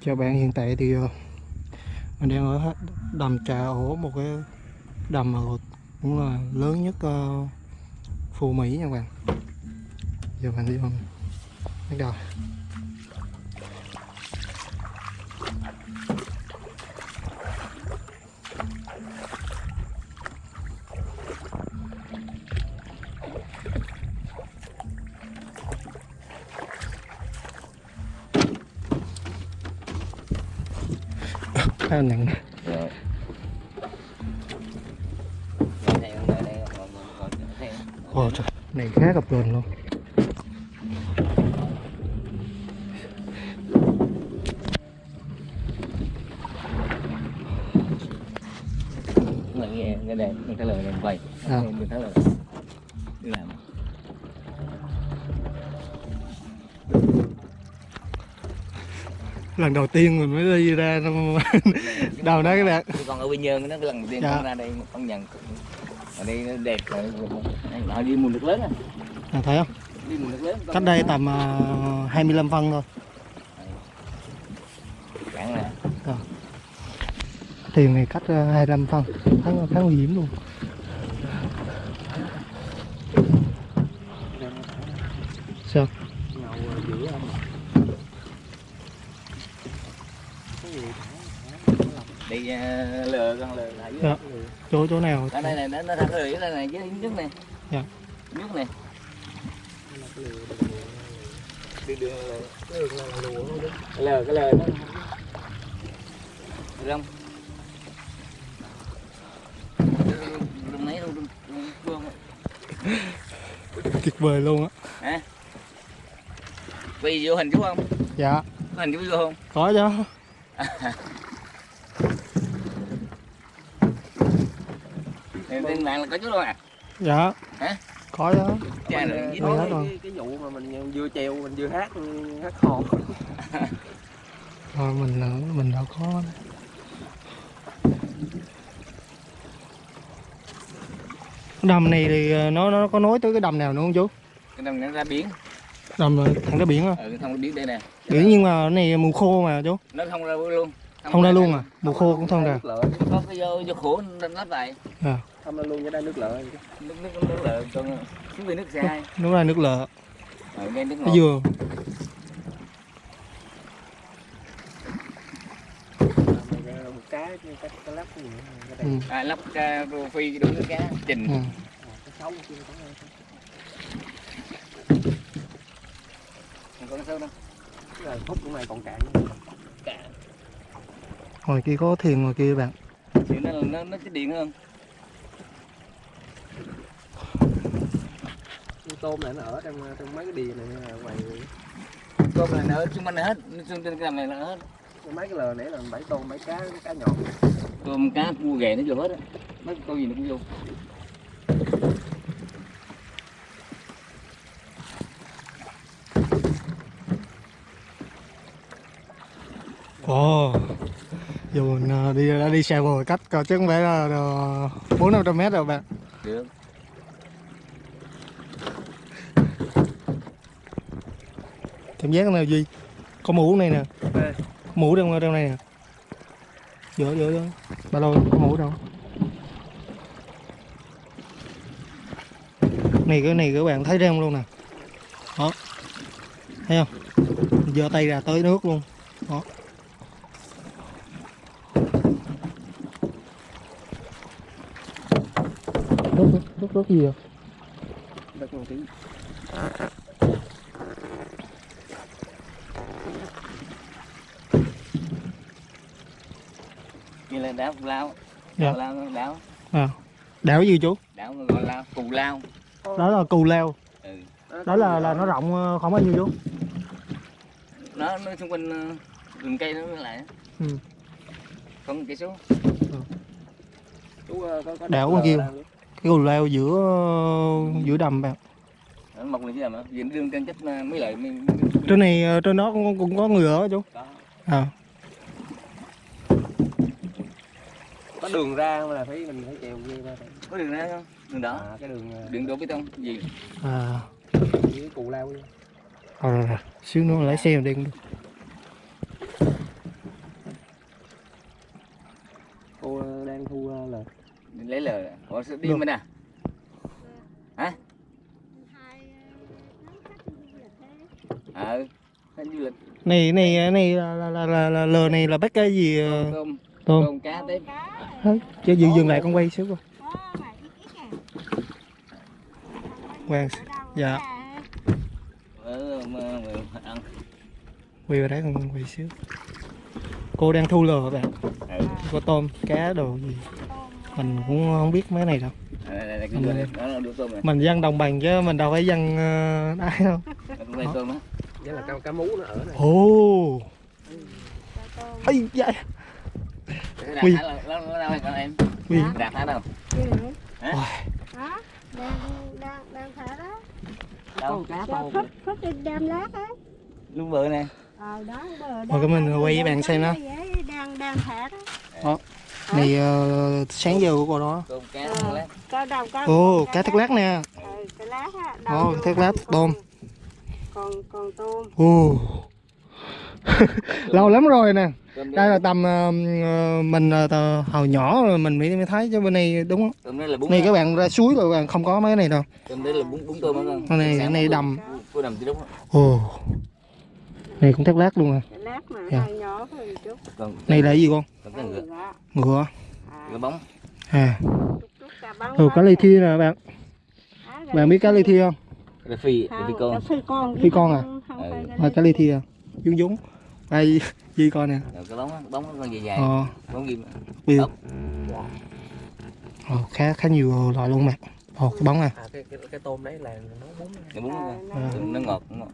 chào bạn hiện tại thì ờ, mình đang ở đầm Trà Ổ một cái đầm mà cũng là lớn nhất ờ, Phù Mỹ nha các bạn. Giờ mình đi không bắt đầu. Ngồi, ngồi, đây. Ồ trời, này khá gặp gần luôn lần đầu tiên mình mới đi ra đâu đó các bạn. Con ở Quy Nhơn nó lần đầu tiên Dạ. con ra đây con nhận ở đây nó đẹp rồi họ đi mùa nước lớn à. À, thấy không? Đi mùa nước lớn cách đây tầm uh, 25 phân thôi. Cạn nè thuyền này cách uh, 25 phân. Khá, khá nguy hiểm luôn sao đi à, lừa con lừa lại dưới Dạ. chỗ chỗ nào? Ở đây này nó nó thẳng dưới đây này dưới nước này. Dạ. nước này. Đi đường lừa cái lừa nó rong rong mấy luôn rong tuyệt vời luôn á. Quay vô hình chú không? Dạ. Có hình chú vô không? Có chứ Trên mạng là có chú đâu à? Dạ. Hả? có chứ. Cha ờ, Nói nói hết rồi. cái, cái vụ mà mình vừa treo mình vừa hát hát hò. Thôi mình nữa mình đâu có. Đầm này thì ờ, nó nó có nối tới cái đầm nào nữa không chú? Cái đồng nó ra biển. Đầm là thẳng ra biển á ừ không biển đây nè. Biển nhưng mà cái này mùa khô mà chú. Nó không ra luôn. Không ra luôn à? Mùa khô cũng không ra. Có cái vô vô khổ lắp lại. À, không ra luôn cái đây nước lợ nước nước nước lợ còn xuống về nước xe nó ra nước lợ. Ở ngay nước cái ngọt. dừa một cá cái cá lắp cái gì cái ừ. đây à, lắp ca rô phi đủ nước cá trình. Ừ. cái cái sâu đâu? Cái là phút của này còn cạn. Cả ngoài kia có thuyền ngoài kia bạn. Thì nó nó nó chích điện hơn tôm này nó ở trong trong mấy cái đìa này là ngoài tôm này nó ở xung quanh này hết xung trên cái đầm này là hết. Mấy cái lờ này là bảy tôm bảy cá cá nhọn tôm cá cua ghẹ nó vô hết á. Mấy con gì nó cũng vô. Ồ giờ mình ờ, đi đã đi xe bồi cách coi chứ không phải là bốn năm trăm mét đâu bạn. Được cảm giác nào duy có mũ này nè. Có mũ trong trong này nè? Giữa giữa giữa ba lô có mũ đâu. Này cái này các bạn thấy rem luôn nè. Đó. Thấy không? Giơ tay ra tới nước luôn. Đó. Nước nước, nước gì vậy đất một tí kia là đảo cù lao. Dạ. đảo lao đảo. À. đảo gì chú? Đảo gọi là cù lao. Đó là cù leo ừ. đó là là nó rộng ờ, khoảng bao nhiêu chú? Nó nó xung quanh ờ, rừng cây nó lại. Á. Ừ. không một cây số. Chú ờ, có có Đảo con kia. cái cù leo giữa giữa đầm bạn. Mọc lên chứ mà vì nó đương trên chất ờ, mấy lợi mấy, trên này trên đó cũng, cũng có người ở chú. Đó à đường ra mà là phải mình phải chèo dây ra có đường ra không? Đường đỏ à, cái đường ờ, đường đổ bê tông gì? À. Với cù lao kia. rồi rồi, rồi. xíu nữa lái xe đi cũng được. Cô ờ, đang thu lời. Lấy lời có sự đi Được. bên nào hả? Ờ khách du lịch. Này này này là là là, là, là lờ này là bắt cái gì tôm tôm. Tôm. Cá tép Hả? chứ dừng dừng lại con quay xíu coi. Quang dạ. Ờ mà, mà, ăn. Quay vào đấy con quay xíu. Cô đang thu lờ các bạn. Ừ. có tôm cá đồ gì. Mình cũng không biết mấy này đâu. Đó tôm này mình dân đồng bằng chứ mình đâu phải dân uh, ai đâu. Là cá cá mú nó ở này ồ. Ấy dạ Cái Thả là- nó nó đâu Hả? Đang, đang, đang thả đó. đâu cá Cho tôm phất, phất đi đem lát á. lúc bự nè Ờ, đó, cái mình thả quay với bạn xem đó. Đang, đang thả đó. này ờ, sáng giờ của cô đó cá Ờ. cá thác lát nè Ừ, cái lát á. Ồ, đầu thác lát, tôm. Còn, còn tôm. ồ lâu lắm rồi nè đây là tầm ờ, mình tờ- hồi nhỏ rồi mình mới mới thấy chứ bên này đúng không? tôm đây là bún này các bạn ra suối rồi các bạn không có mấy cái này đâu. Tôm đây là bún bún tôm á con Con này- cái này đầm. cô đầm tí đúng ồ. Này cũng thác lát luôn à. Lát mà Dạ. nhỏ hơn chút. còn này là cái gì con? Ngựa ngựa ngựa bóng. À. Ừ cá nè. thi nè bạn. Bạn biết cá li thi không? Phi phi con. cá phi con. Phi con à? À, cá li thi à dúng dúng đây gì con nè. Rồi cái bóng bóng nó con dài dài. Ờ. Bóng ghim. Ồ, khá khá nhiều loại luôn mà. Ồ cái bóng à. À cái cái, cái tôm đấy là bún bún nó- À. nó ngọt nó ngọt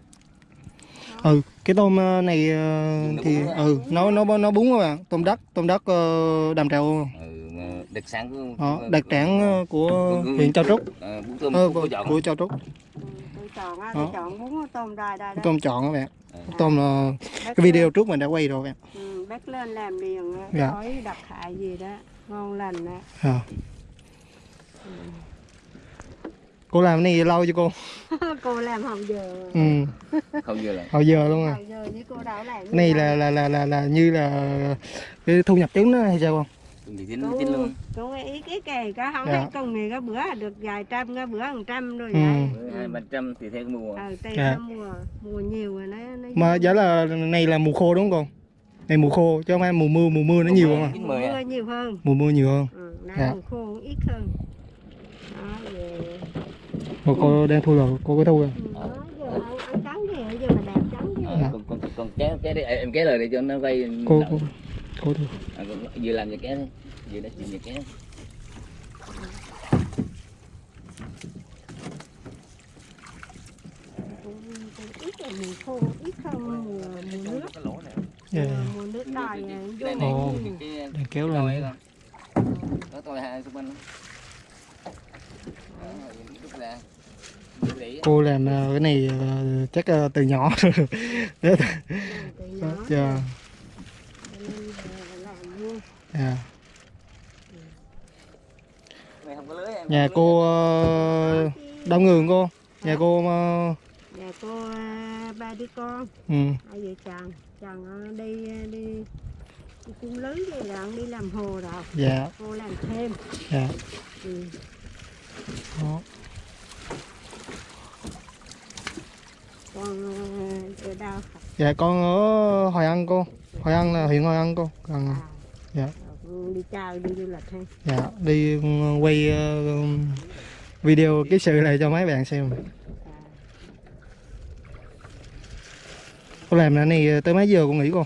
ừ cái tôm ờ, này ờ, thì ừ nó nó nó bún các bạn. Tôm đất tôm đất ờ, đầm trèo ừ, mà đặc sản của đó của- đặc sản ờ, của của- huyện Châu Trúc. ờ, tôm ờ, của, của, Châu Trúc. Ừ, chọn á, Đó. chọn bún tôm đài đài đó. tôm chọn các bạn. Ờ. tôm là Bác cái video lên- trước mình đã quay rồi các bạn. Ừ, bác lên làm liền á, Dạ. khói đặc hại gì đó ngon lành á. À. cô làm cái này lâu chưa cô? Cô làm hồng giờ. Ừ. Không giờ là hồi giờ luôn à? Hồng giờ với cô đâu làm cái này là là là là, là như là cái thu nhập trứng đó hay sao không? Thì chín chín luôn. cô ý cái kề có không Dạ. thấy con này có bữa được vài trăm có bữa hàng trăm rồi Ừ. vậy hai ba trăm thì theo cái mùa. Ờ tây Dạ. nó mùa mùa nhiều rồi nó nó mà giá là này là mùa khô đúng không con này mùa khô chứ không phải mùa mưa mùa mưa nó nhiều không à? mùa mưa à? nhiều hơn. Mùa mưa nhiều hơn. Ừ, Dạ. mùa khô ít hơn Mà cô đang thu rồi cô có thu rồi. Ừ, thì Ờ, còn còn còn kéo kéo đi. Em kéo lời để cho nó quay cô cô cô thu. À, vừa làm vừa kéo đi. Vừa đã chuyện vừa cũng ít là mùa khô ít hơn mùa mùa nước cái lỗ này Dạ. mùa, nước vô này này Ồ. đang kéo lên đó tôi hai xung quanh. Đó Rút rỉ. Cô làm ờ, cái này ờ, chắc ờ, từ nhỏ từ nhỏ. Dạ. Dạ. Này không có lưới em nhà cô đông người không cô? Nhà cô nhà cô ba đứa con. Ừ. Hai vợ chồng. Chồng đi đi đi cung lưới gì rồi đi làm hồ rồi. Dạ. Cô làm thêm. Dạ. Ừ. đó. còn à, ở đâu dạ con ở Hội An cô. Hội An là huyện Hội An cô. Gần à, Dạ. rồi đi chơi đi du lịch hay dạ đi ừ, quay ờ, video cái sự này cho mấy bạn xem. À, cô làm cái này tới mấy giờ cô nghỉ cô?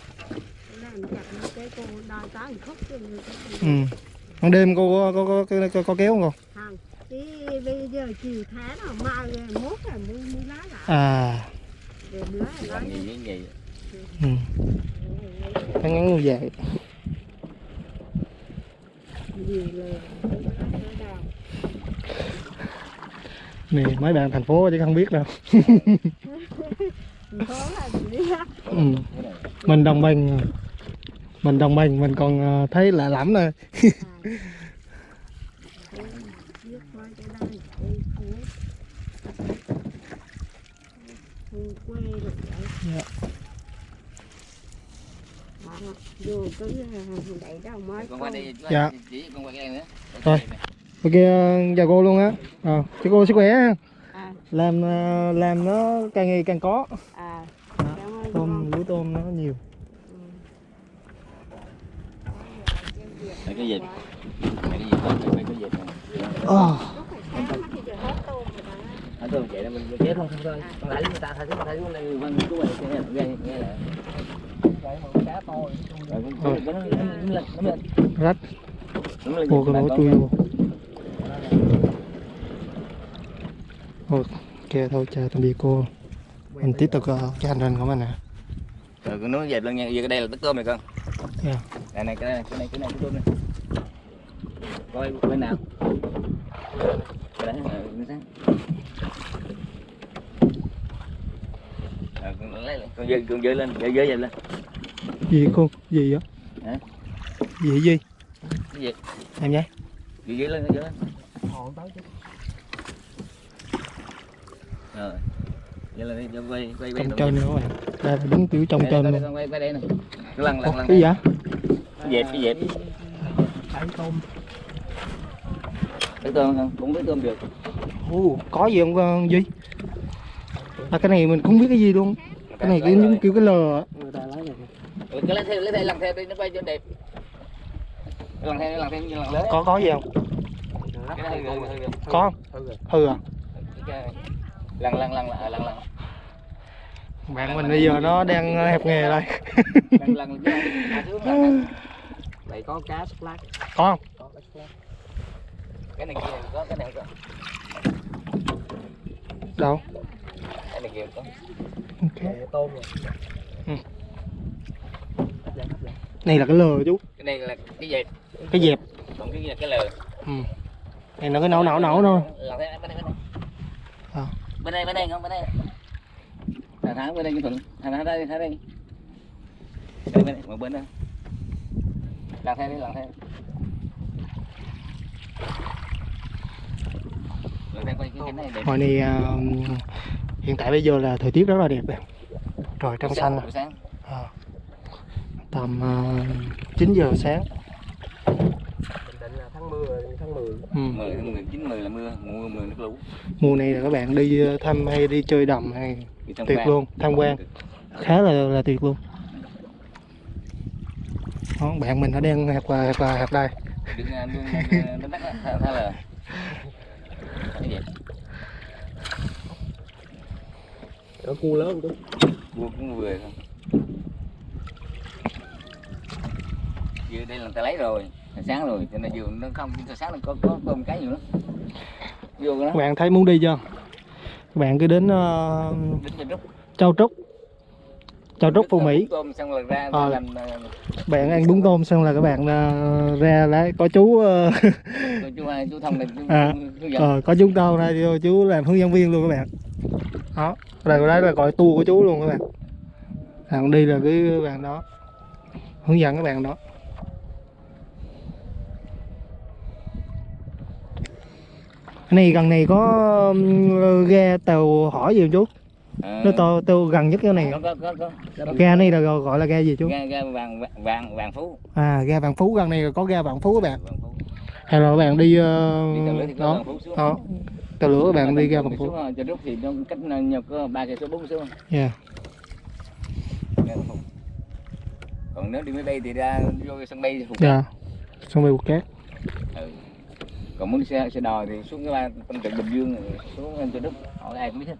Ừ. Ban đêm cô có có có, có, có, kéo không cô? Không. Bây giờ chiều tháng mai rồi mốt là mua mua lá lại à. rồi là làm gì như vậy ừ. ngắn ngắn như vậy. Này mấy bạn thành phố chứ không biết đâu. Ừ. mình đồng bằng. Mình đồng bằng mình còn ờ, thấy lạ lắm nè Nước mai cái đây, đây, cuối. Ừ, quê rồi vậy Dạ. Đó, vô cứ ờ, đẩy đâu mới con qua đây Dạ. chỉ con qua cái nữa Rồi. ok chào cô luôn á à, chào cô sức khỏe ha. à làm ờ, làm nó càng ngày càng có à Dạ. tôm lúa tôm nó nhiều Ừ. Cái gì? Phải cái gì phải cái gì thôi. Ờ, Lúc phải sáng thì giờ hết tôm rồi đó. Ở tôi vậy là mình mình chết không không thôi. Con lại người ta thấy người ta thấy con này vâng chú này nghe nghe nghe là. Rồi con nó nó nó lên nó lên rách nó lên. vô cái lỗ chui vô ok thôi chào tạm biệt cô mình tiếp tục ờ, cái hành trình của mình nè Rồi con nó dẹp lên nha, giờ cái đây là tất tôm này con. Dạ. Đây này cái này cái này cái này cái tôm này. Coi bên nào. Là sáng. Rồi con lấy lên, con dơ con dơ lên, dơ dơ dơ lên. gì cô gì á Hả? gì gì Cái gì? em nhé Dơ dơ lên, dơ lên. Rồi. Dơ lên đi, quay quay quay. trong chân nữa các bạn đây là đúng kiểu trong đây, luôn đây, Quay quay đây lần Ủa, lần lần. cái gì vậy Cái dẹp cái dẹp. Thấy tôm Cái tôm không? Cũng với tôm được. Ồ, có gì không con Duy? À, cái này mình không biết cái gì luôn Cái này kiểu giống kiểu cái lờ á Ừ, cái lấy theo lấy theo lần theo đi nó quay cho đẹp lần theo lần theo như lần lớn Có có gì không? cái này hư hư hư Có không? Hư à? này lần lần lần lần lần lần Bạn mình bây giờ nó đang hẹp nghề đây lần lần chứ à xuống lần Vậy có cá sắp lát. Có không? Có cá sắp lát. Cái này kia có cái này có. Đâu? cái này kia có. Ok. Tôm rồi. Ừ. Này là cái lờ chú. Cái này là cái dẹp. Cái dẹp. Còn cái kia là cái lờ. Ừ. Này nó cái nấu nấu nấu thôi. Theo bên đây bên đây. À. bên đây bên đây không bên đây. Thằng thắng bên đây cái thuận. Thằng thắng đây thắng đây. Đây bên đây một bên đây. Lần theo đi lần theo lần theo quay cái cái này đẹp Hồi này à, hiện tại bây giờ là thời tiết rất là đẹp Trời trong xanh à. Tầm uh, 9 giờ sáng. Tháng mưa tháng 10. ừ. 10 tháng 10 9 10 là mưa mùa 10 nước lũ. Mùa này là các bạn đi ờ, thăm hay đi chơi đầm hay Đi tham Tuyệt quan. luôn, tham quan. khá là là tuyệt luôn. Đó, bạn mình nó đang hạt là hạt đây á, thay thay là cái gì Có cua lớn không? vua cũng vừa không giờ đây là ta lấy rồi là sáng rồi cho nên vừa nó không cho sáng nó có có tôm cái nhiều lắm vô đó. Bạn thấy muốn đi chưa? Các bạn cứ đến rút Châu Trúc Châu Trúc Phú Mỹ. rồi ra Ờ. làm à, bạn ăn bún tôm. xong là các bạn ờ, ra lấy có chú ờ, chú chú ai? Chú thông chú, À. chú ờ, có tao đây vô chú làm hướng dẫn viên luôn các bạn. Đó đây đây là gọi tour của chú luôn các bạn. Bạn đi là cái bạn đó hướng dẫn các bạn đó. Này gần này có ghe tàu hỏi gì không chú À, nó tàu tàu gần nhất cái này. Có có có có. Ghe này là gọi là ghe gì chú? Ga ga vàng vàng vàng vàng phú. À ghe vạn phú. Gần này có ghe vạn phú các bạn. Vàng phú. Hay là các bạn đi ờ, đi đó vàng đó. Tàu lửa các bạn đi vạn Mình phú. ờ, trên rút thì nó cách nó nhập có ba cây số bốn số yeah. Không? còn nếu đi máy bay thì ra vô cái sân bay phục dạ. xong rồi buộc cát ừ. còn muốn đi xe xe đò thì xuống cái ba tâm trận bình dương xuống trên trên đất hỏi ai cũng biết hết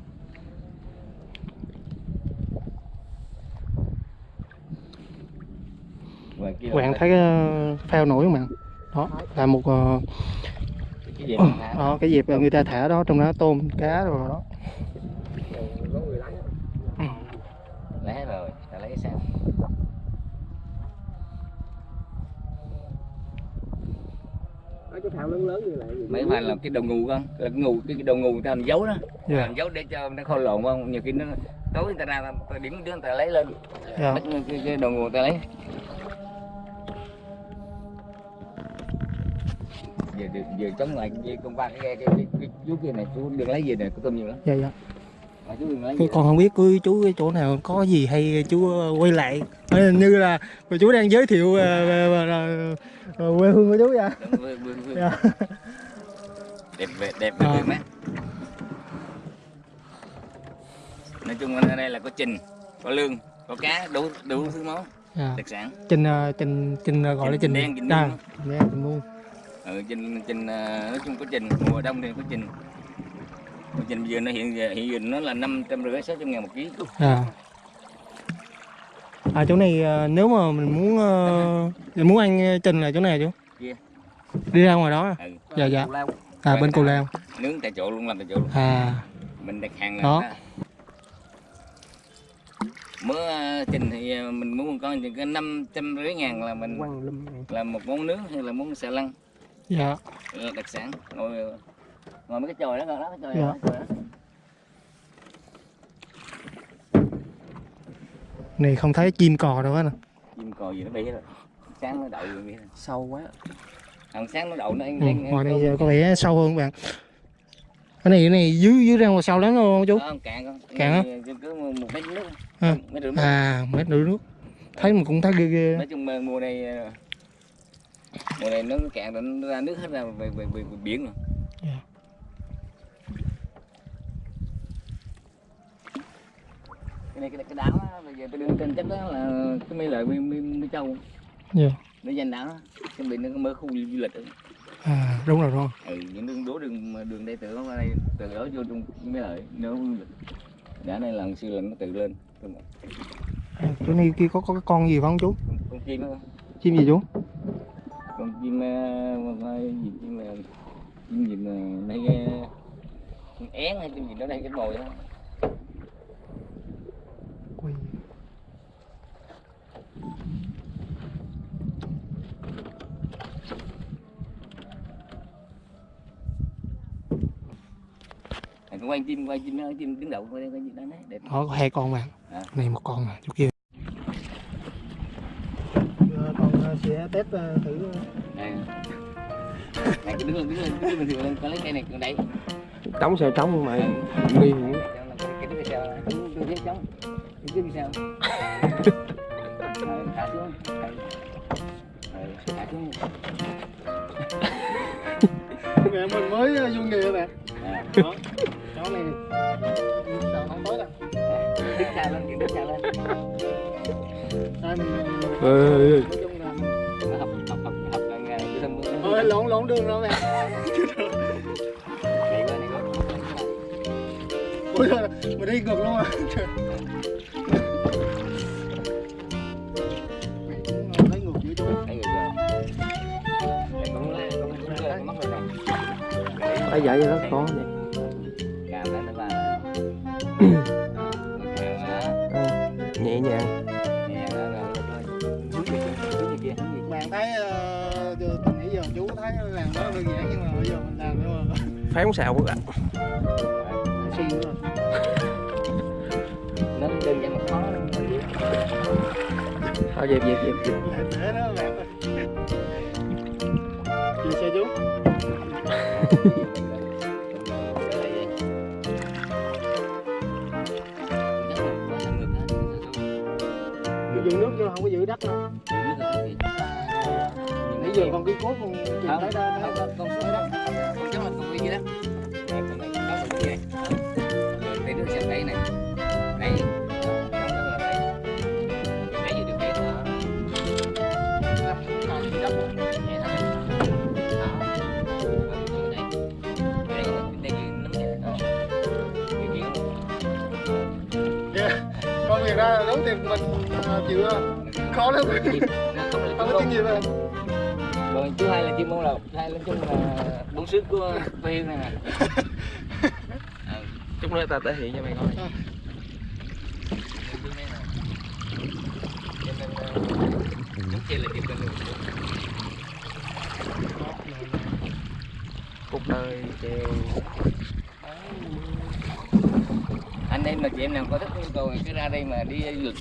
Ngoài kia các là bạn thấy uh, phao nổi không bạn đó là một ờ, cái gì ờ, mà đó, cái dịp người ta thả đó trong đó tôm cá rồi đó. Lấy rồi ta lấy cái sao Ở cái thao lớn lớn như vậy. gì? mấy phải là cái đầu ngù con là cái ngù cái đầu ngù người ta làm dấu đó. Dạ. Làm dấu để cho nó khôi lộn không nhiều khi nó tối người ta ra điểm đứa người ta lấy lên. Dạ. Bắt cái, cái đầu ngù người ta lấy giờ giờ, giờ chống lại cái con ba cái cái cái, cái, chú kia này chú đừng lấy gì này có tôm nhiều lắm dạ dạ mà chú đừng lấy Cái con không biết cứ chú cái chỗ nào có gì hay chú ờ, quay lại Ờ, như là mà chú đang giới thiệu ờ, về- về- về- về quê hương của chú vậy. Dạ. đẹp đẹp đẹp đẹp đẹp mát nói chung ở đây là có trình có lương có cá đủ đủ thứ món dạ. đặc sản trình trình trình gọi là Trình đen, trình à, muôn. trình đen trình muôn ừ, trình trình ờ, nói chung có trình mùa đông thì có trình. Còn trình giờ nó hiện hiện giờ nó là năm trăm rưỡi sáu trăm ngàn một ký. À. À chỗ này ờ, nếu mà mình muốn ờ, mình muốn ăn trình là chỗ này chú? Kia. đi ra ngoài đó à? ừ. dạ dạ. À bên cù lao. Nướng tại chỗ luôn làm tại chỗ luôn. À. Mình đặt hàng là Đó. ra. mớ ờ, trình thì mình muốn một con thì có năm trăm rưỡi ngàn là mình là một món nướng hay là món xà lăng dạ là đặc sản ngồi ngồi mấy cái chòi đó ngồi đó cái chòi Dạ. đó, đó. này không thấy chim cò đâu hết nè chim cò gì nó bay hết rồi sáng nó đậu vậy Sâu quá. hàng sáng nó đậu nó ăn ừ, ăn- ngoài đây có vẻ sâu hơn các bạn cái này cái này dưới dưới ra ngoài sâu lắm không chú Đó, cạn con Cạn á? Cứ- cứ một mét nước À. mét rưỡi nước. à mét rưỡi nước thấy mà cũng thấy ghê ghê nói chung mùa này ờ, mùa này nó cạn rồi nó ra nước hết ra về về, về, về biển rồi. Dạ. cái này cái, cái đảo á, bây giờ tôi đưa trên chắc đó là cái mấy lợi mi châu. Dạ. Nó danh đảo đó chuẩn bị nó mở khu du lịch rồi. à đúng rồi đúng ừ những đường đố đường đường đây từ đó qua đây từ đó vô trong mấy lợi nó du lịch. Đã đây lần xưa là nó tự lên. À, chỗ này kia có có cái con gì không chú? Con chim đó. Chim gì chú con chim ờ, mà- mà gì chim mà chim gì mà đây ờ, con én hay chim gì đó đây cái mồi đó Quỳ. quay chim quay chim nó chim đứng đậu quay quay chim đó đấy đẹp có hai con bạn À. này một con mà chỗ kia con sẽ test thử đây. Này cái đứng lên đứng lên đứng lên thường lên con lấy cây này con đây Trống sao trống mà đứa sao? Đứng thả xuống. Thả xuống. Mẹ mình mới vô nghề các bạn À, đó chó này. Đầu không tối đâu. Đứng xa lên đứng xa lên. Đây lộn lộn đường rồi qua ôi trời mình đi ngược luôn à thấy ngược dữ chú thấy làm đó đơn giản nhưng mà bây giờ mình làm nữa mà Phán xào xuyên nữa nó đơn giản mà khó lắm. Thôi dẹp dẹp dẹp. dẹp. thế đó bạn ơi chia xe chú con việc ra đấu tiền mình uh, chịu khó lắm không có chuyên nghiệp à rồi chú hai là chim môn lộc hai là chung là bốn sức của quê này nè Ờ, Chút nữa ta thể hiện cho mày coi. Đường này nè. Cho nên, ờ, giống kia là chim bên đường. Đời treo. anh em mà chị em nào có thích cầu cứ ra đây mà đi du lịch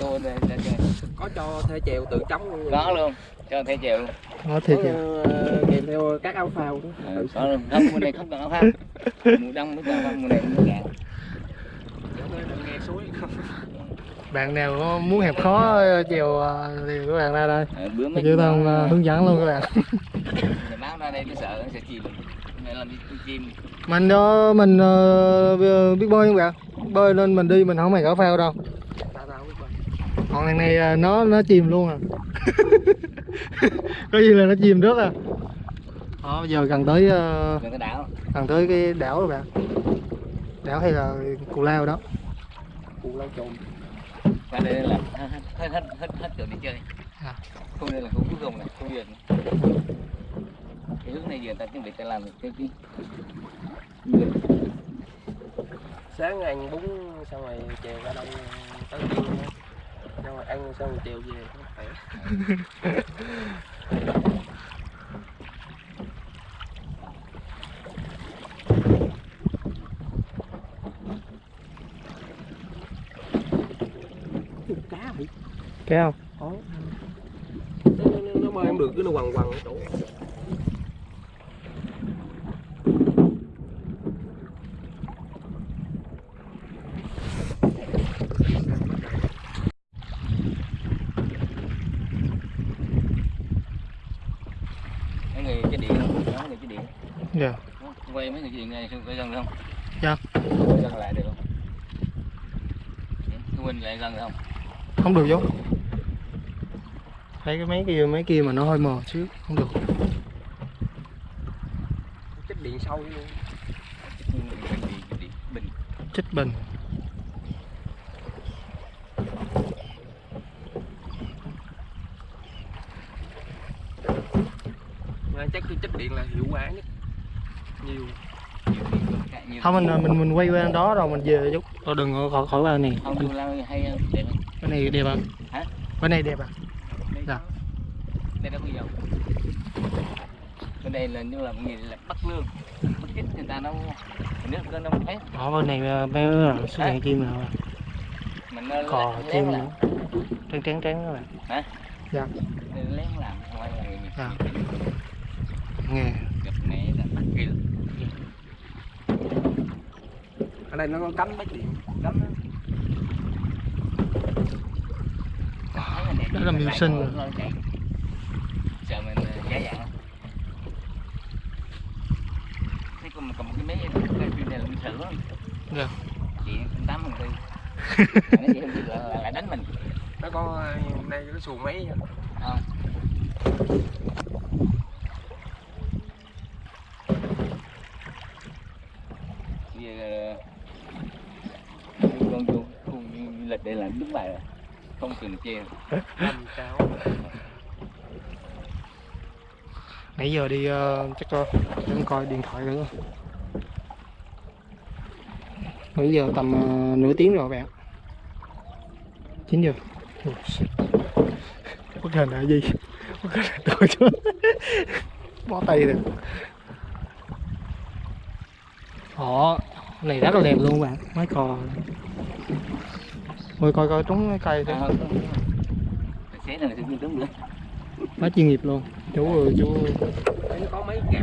tôi đây đây đây Có cho thể treo tự trống luôn. có luôn cho thể chịu luôn. Có Có, kìa ờ, kèm theo các áo phao. Ờ, có luôn. Không mùa này không cần áo phao. Mùa đông mới cần mùa này mới cạn bạn nào có muốn hẹp khó chèo ờ, thì các bạn ra đây. Ờ, bữa mấy hướng dẫn luôn các bạn ra đây nó sợ nó sẽ chìm nên là đi chìm mình đó mình ờ, biết bơi không bạn bơi lên mình đi mình không hề có phao đâu còn thằng này ờ, nó nó chìm luôn à có gì là nó chìm trước à đó bây giờ gần tới ờ, đừng có đảo gần tới cái đảo rồi bạn đảo hay là cù lao đó cụ lâu trồn qua đây là hết hết hết hết đường đi chơi À. không đây là khu cuối cùng này khu vườn cái hướng này giờ ta chuẩn bị ta làm cái cái vườn sáng ăn bún xong rồi chiều ra đông tới chiều nữa xong rồi ăn xong rồi chiều về khỏe cá bị kéo nó, nó, nó bơi không được cứ nó quằn quằn ở chỗ mấy người cái điện không đó mấy người cái điện dạ. Quay mấy cái điện này quay gần được không? Dạ. quay gần lại được không? Quên lại gần được không? Không được vô thấy cái mấy kia mấy kia mà nó hơi mờ xíu không được. Chích điện sâu luôn. Cái cái điện bình. Chích bình chắc cái chích điện là hiệu quả nhất. Nhiều. Nhiều điện cả nhiều không mình mình mình quay qua đó rồi mình về chút. Rồi đừng có khỏi khỏi vào này. Không tôi lao hay hơn đẹp cái này đẹp à Hả? cái này đẹp à? Đây Dạ. đây đâu có dầu bên đây là như là một người là bắt lương. Bắt kích người ta đâu nước có nông hết. Ở bên này ờ, mấy là số đèn chim nào mình nó cò chim trắng trắng trắng các bạn. Hả? dạ. Lén làm không phải là Dạ. Nghe. Gặp mẹ là bắt kia ở đây nó có cấm bách điện cấm Đó là mưu sinh. Rồi. sợ mình giả dạng thế còn cầm cái máy cái phim này là mình lắm Dạ. chị không tám phần tư. Nó chị không chịu là, là đánh mình. Nó có đây có xuồng máy vậy. Không bây giờ con vô khu du lịch đây là đúng bài rồi. Không cần che năm cao nãy giờ đi uh, chắc cho em coi điện thoại nữa. Bây giờ tầm uh, nửa tiếng rồi bạn. 9 giờ. Ôi, shit. bất hình là gì? Bất hình là tôi chứ. Bó tay rồi. Họ này rất là đẹp luôn bạn. Mấy cò Ôi coi coi trúng cái cây à, thôi quá chuyên nghiệp luôn. Chú ơi chú nó có mấy kẹp.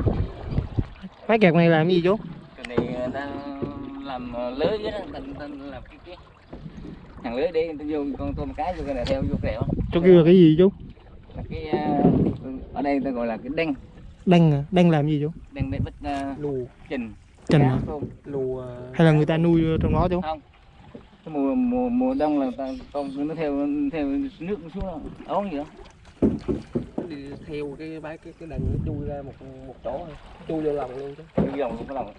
Mấy kẹt này làm cái gì chú? Cái này người ta làm ờ, lưới với đó ta làm cái cái hàng lưới để ta vô con tôm cái vô cái này theo vô kẹo chú kêu là cái gì chú? Là cái ở đây ta gọi là cái đen. Đăng à? Đăng làm gì chú? Đen để bắt uh, lù. trình cá à? tôm lù hay là người ta nuôi trong đó chú không. Mùa mùa mùa đông là ta tôm nó theo theo nước nó xuống ống gì đó. Đi theo cái bãi cái cái đằng nó chui ra một một chỗ thôi. Chui vô lòng luôn chứ. Cái dòng cái lòng.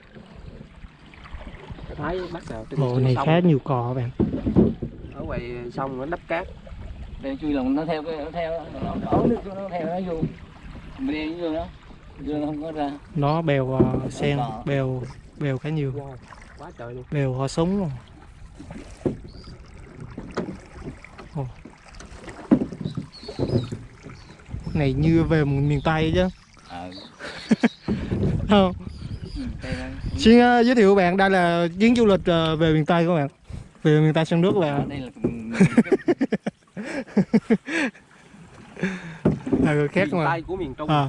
Thấy bắt đầu trên bộ này khá nhiều cò bạn. Ở ngoài sông nó đắp cát. Đây chui lòng nó theo cái nó theo nó ống nước nó theo nó vô. Mình đi vô nó nó không có ra. Nó bèo ờ, sen bèo bèo khá nhiều. Quá trời luôn. Bèo họ súng luôn. Ồ. này như về một miền tây chứ. Ờ. Không. Xin ờ, giới thiệu bạn. Đây là chuyến du lịch ờ, về miền tây các bạn. Về miền tây sông nước là đây là là người khác miền mà. Tây của miền trung. À,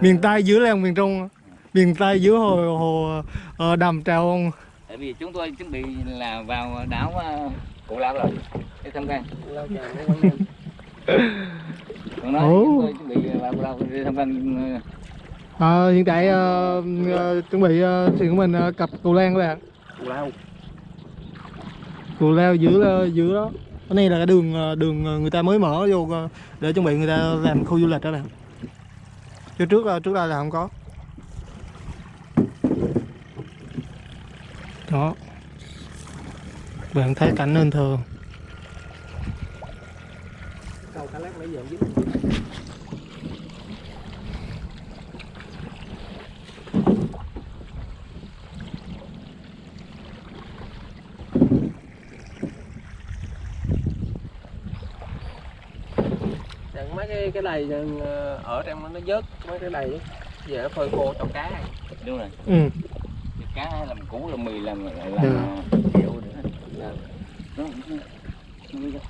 miền tây giữa làng miền trung miền tây giữa hồ hồ ờ, đầm trào tại vì chúng tôi chuẩn bị là vào đảo uh, Cụ Lao rồi. Để tham quan. Còn nói chúng tôi chuẩn bị vào Cụ Lao để tham quan ờ, Ờ, hiện tại ờ, ờ, chuẩn bị ờ, thuyền của mình ờ, cập cù lan các bạn lao. Cù lao giữa ờ, giữa đó. Cái này là cái đường ờ, đường ờ, người ta mới mở vô ờ, để chuẩn bị người ta làm khu du lịch đó bạn chứ trước ờ, trước đây là không có. Đó. Bạn thấy cảnh nên thường. cá lát nãy giờ dính Chẳng mấy cái đầy ờ, ở trong nó vớt mấy cái đầy về nó phơi khô cho cá. Đúng rồi. Ừ. cá làm củ làm mì làm làm Ừ. kẹo nữa. Dạ.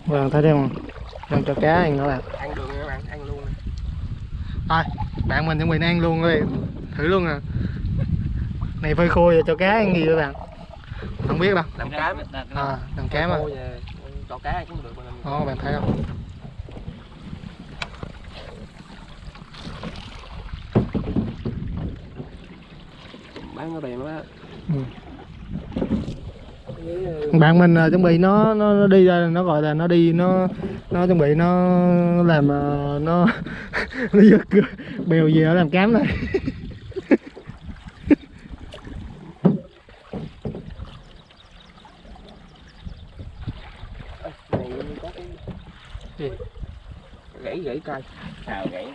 Bạn thấy không đang cho cá ăn đó bạn. Ăn được nha các bạn ăn luôn nè. thôi bạn mình chuẩn bị ăn luôn đi thử luôn à. Này phơi khô rồi cho cá ăn gì vậy bạn? Không biết đâu. Làm cá à làm cá mà. Cho cá cũng được mà làm bạn thấy không bán nó đèn đó Ừ. Bạn mình à, chuẩn bị nó nó, nó đi ra nó gọi là nó đi nó nó chuẩn bị nó làm à, nó nó giật bèo về nó làm cám này Gì? gãy gãy cây xào gãy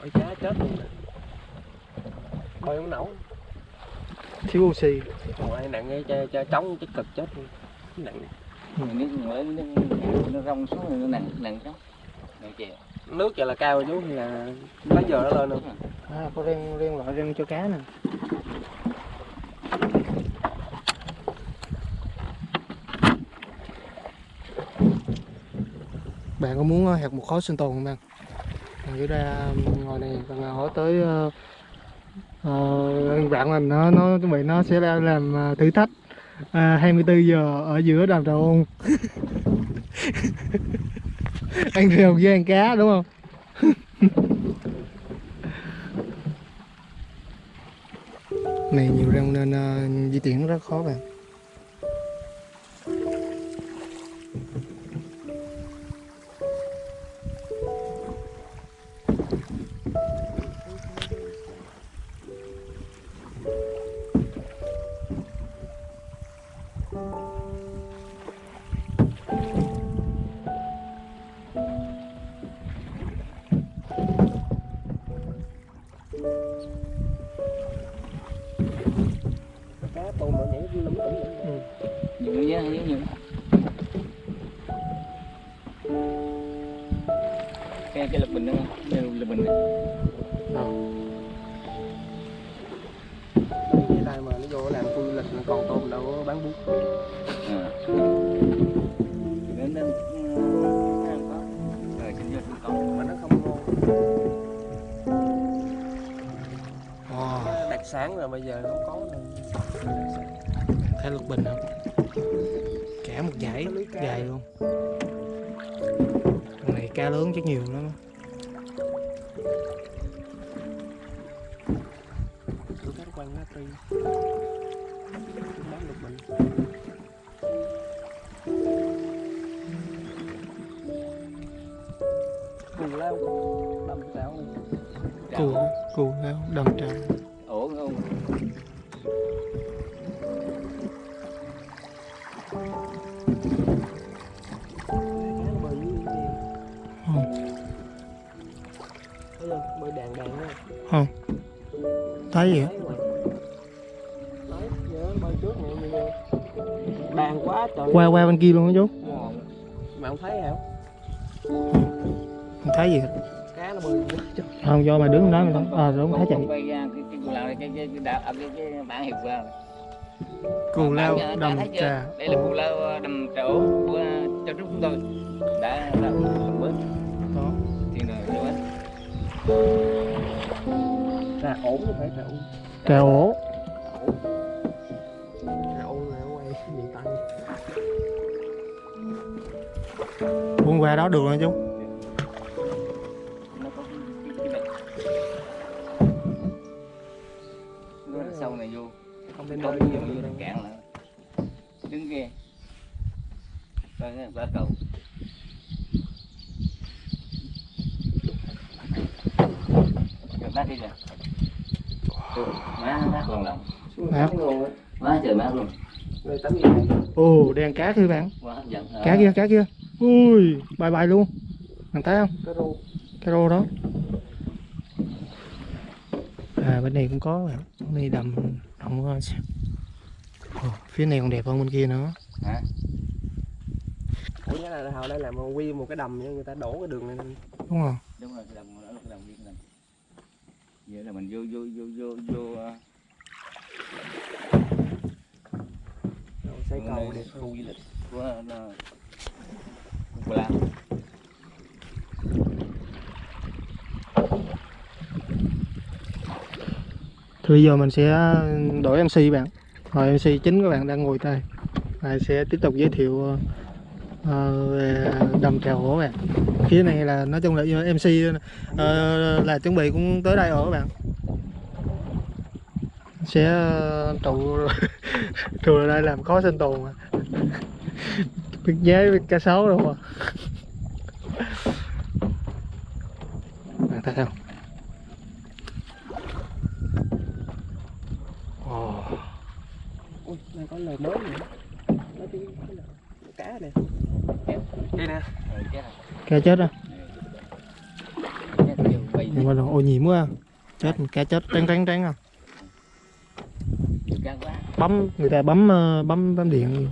ôi cá chết luôn nè bơi không nổi thiếu oxy. Còn ai nặng cái cho, cho trống cái cực chết luôn. Nặng nếu mới nó, nó rong xuống rồi nó nặng nặng lắm nặng chè nước giờ là cao rồi chú hay là lấy giờ nó lên luôn? À, có riêng riêng loại riêng cho cá nè. Bạn có muốn ờ, hạt một khói sinh tồn không bạn? Bạn cứ ra ngồi này còn hỏi tới uh, bạn mình nó nó chuẩn bị nó sẽ ra làm à, thử thách. À, uh, 24 giờ ở giữa đàm trà ôn. Ăn rêu với ăn cá đúng không? Này nhiều rong nên uh, di chuyển rất khó bạn. Bây giờ không có sản. thấy lục bình không? Cả một dải dài luôn. Con này cá lớn chắc nhiều lắm. Bán cù lao đầm chảo cù cù leo đầm trà không thấy gì bàn quá trời qua qua bên kia luôn đó chú mà không thấy hả không thấy gì cá nó bơi không do mà đứng đó mình không à đúng thấy chạy cái cái cái cái cái cái cái cái cái cái cù lao đầm trà. Đây là cù lao ờ, đầm trà ổ của trúc chúng tôi. Đã đã bớt đó. Tiền rồi rồi bớt ra là ổn chứ phải trà u. Trà ổ trà u là ngoài miền tây. Buôn qua đó được rồi chú Không nơi nhiều như cạn là đứng kia. Ba ba cầu. Rồi bác đi Ừ, má má còn lòng Má. luôn á. Má trời má luôn. Ồ đèn cá thưa bạn. Quá hấp dẫn. Cá kia cá kia. Ui bay bay luôn. Bạn thấy không? Cái rô đó. À bên này cũng có bạn. Bên này đầm đầm có Ồ, phía này còn đẹp hơn bên kia nữa. Ủa nhớ là hồi đây làm một quy một cái đầm người ta đổ cái đường này lên. Đúng không đúng rồi cái là cái viên cái đồng vậy là mình vô vô vô vô vô ờ, rồi xây Khu cầu đẹp khu du lịch của ờ, của Lam thì bây giờ mình sẽ đổi MC bạn. Rồi MC chính các bạn đang ngồi đây. Này sẽ tiếp tục giới thiệu ờ, về đầm trèo hổ bạn. Phía này là, nói chung là MC ờ, là chuẩn bị cũng tới đây ở các bạn. Sẽ trụ trụ ở đây làm khó sinh tồn mà. Biết giá biết cá sấu đâu mà. Bạn thấy không? Đây có lời mới nữa. Có cái, cái cá nè đây nè. Rồi chết rồi cá chết bay nhưng mà ô nhiễm quá chết cá chết trắng trắng trắng à? Nhiều cá quá. Bấm người ta bấm ờ, bấm bấm điện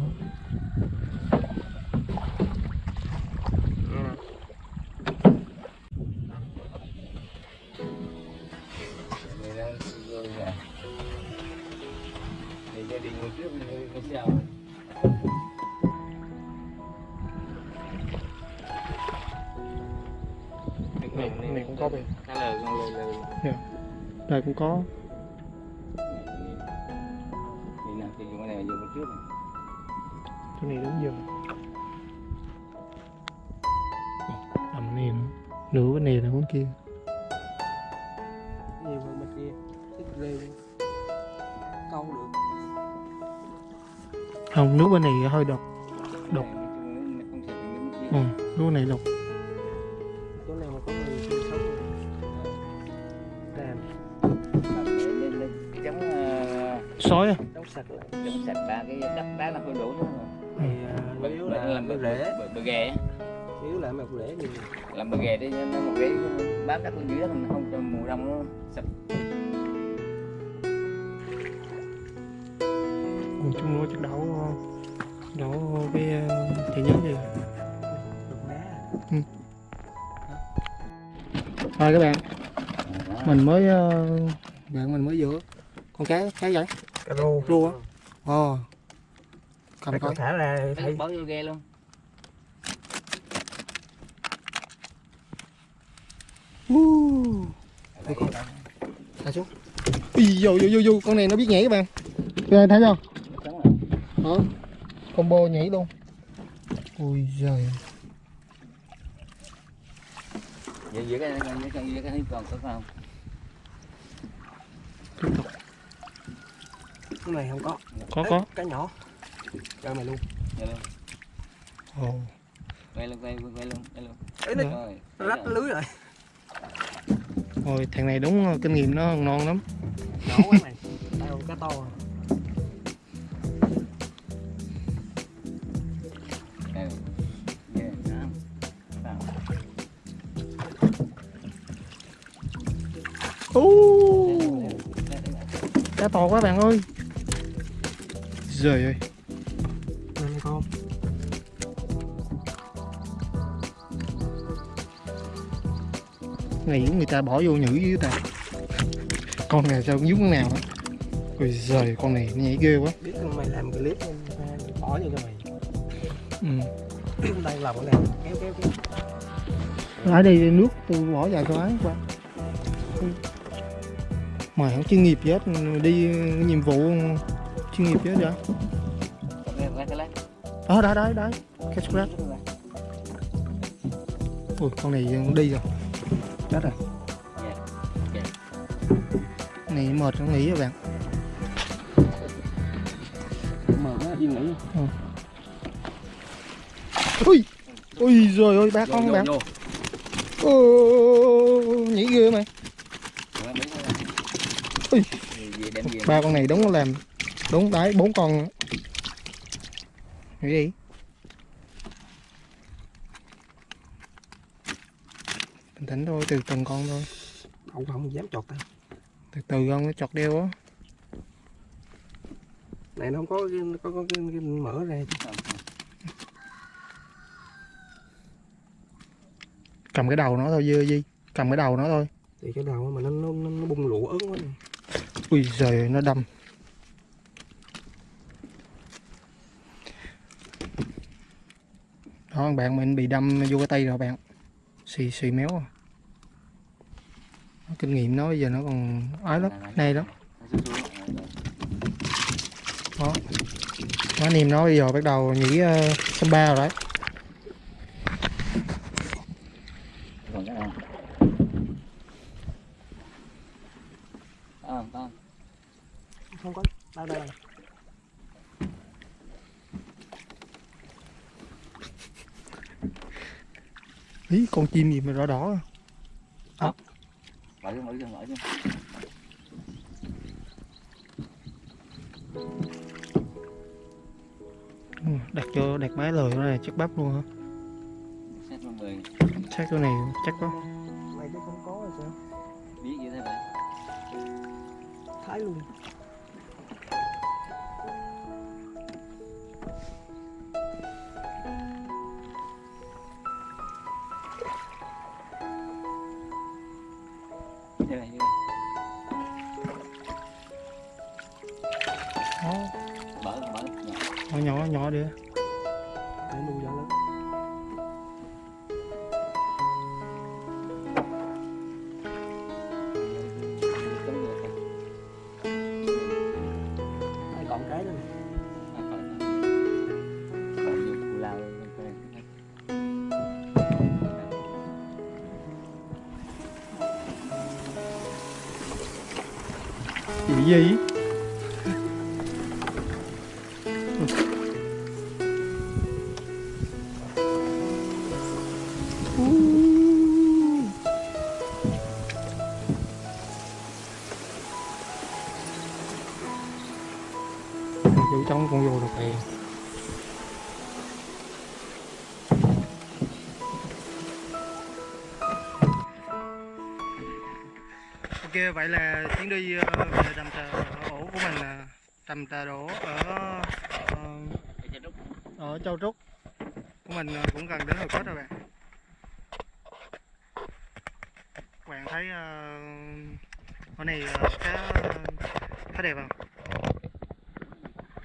thì nào thì cái này là dùng trước chỗ này đúng giờ đầm này nữa. Nửa bên này là bên kia. Nhiều hơn bên kia? Thích rêu câu được. Không nước bên này hơi độc. Kia. Ừ, nước này độc sói à đóng sạch lại chống sạch ba cái đất đá nó hơi đổ nữa thì à, chủ yếu là làm cái bờ rễ. bờ, ghè yếu là một rễ nhiều làm bờ ghè đi nó một cái bám đất bên dưới đó mình không cho mùa đông nó sập. Còn chung nữa chắc đấu đấu cái ờ, thị nhớ gì? Đục đá thôi các bạn mình mới ờ, bạn mình mới giữa con cá cá vậy cá rô Rô á? ồ cầm coi. con thả ra Thấy. Bó vô ghe luôn. Uh. Đây, thả xuống. Ui, vô vô vô vô. Con này nó biết nhảy các bạn. Các bạn thấy không? Đó combo nhảy luôn. Ui giời. Vậy giữa cái cái còn có không? tiếp tục cái này không có. Có Ê, có. cá nhỏ. Cho mày luôn. Đây luôn. ồ. Quay luôn, quay quay luôn, quay luôn. ấy nó Rồi. rách lưới rồi. Ôi thằng này đúng ờ, kinh nghiệm nó ngon lắm. Nhỏ quá mày. Con cá to. À. Đây. cá to quá bạn ơi giời ơi. Này con này người ta bỏ vô nhử dưới ta. Con này sao nhúng con nào đó ôi giời con này nhảy ghê quá. Biết mày làm clip bỏ vô cho mày. Ừ. đây lòng cái này kéo kéo kéo. Ở đây nước tôi bỏ vào cái ái quá. Mày không chuyên nghiệp gì hết đi nhiệm vụ chuyên nghiệp chứ vậy ờ đấy đấy đấy catch grab. Ui con này đi rồi. Chết rồi. Này mệt nó nghỉ rồi bạn? Mệt quá yên nghỉ. ui ui rồi ơi ba con bạn. Ô, nhảy ghê mày Ui. Ba con này đúng làm đúng đấy bốn con nghĩ đi. Bình tĩnh thôi từ từng con thôi. Không không dám chọt tay. từ từ con nó chọt đeo á. Này nó không có cái, có, có cái, cái mở ra. cầm cái đầu nó thôi dư gì cầm cái đầu nó thôi. Thì cái đầu mà nó nó, nó, bung lụa ớn quá. ui giời nó đâm đó bạn mình bị đâm vô cái tay rồi bạn. Xì xì méo à. rồi kinh nghiệm nó bây giờ nó còn ái lắm nay lắm. Đó. Nó niềm nó bây giờ bắt đầu nghĩ uh, ờ, samba rồi đấy Còn cái nào? À, con. Không có. Đâu đây. ý con chim gì mà đỏ đỏ Mở ra, mở mở ra. Ừ, đặt cho đặt máy lời này chắc bắp luôn hả chắc cái này chắc quá Mày chứ không có rồi sao? Biết như thế vậy. Thái luôn. Nhỏ nhỏ Ok vậy là chuyến đi ờ, về đầm trà ổ của mình là đầm trà đổ ở ờ, ở Châu Trúc. Của mình ờ, cũng gần đến hồi kết rồi bạn. Các bạn thấy uh, này khá khá đẹp không?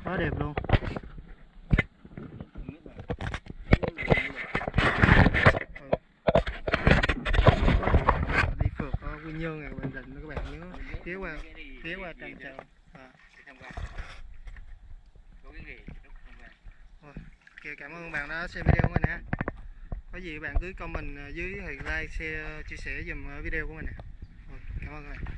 Quá đẹp luôn đi phượt ở Quy Nhơn này các bạn định các bạn nhớ ghé qua ghé qua tràn trà à. Ok, xem video của mình ha. Có gì bạn cứ comment ờ, dưới thì like, share, chia sẻ dùm ờ, video của mình nè. Cảm ơn các bạn.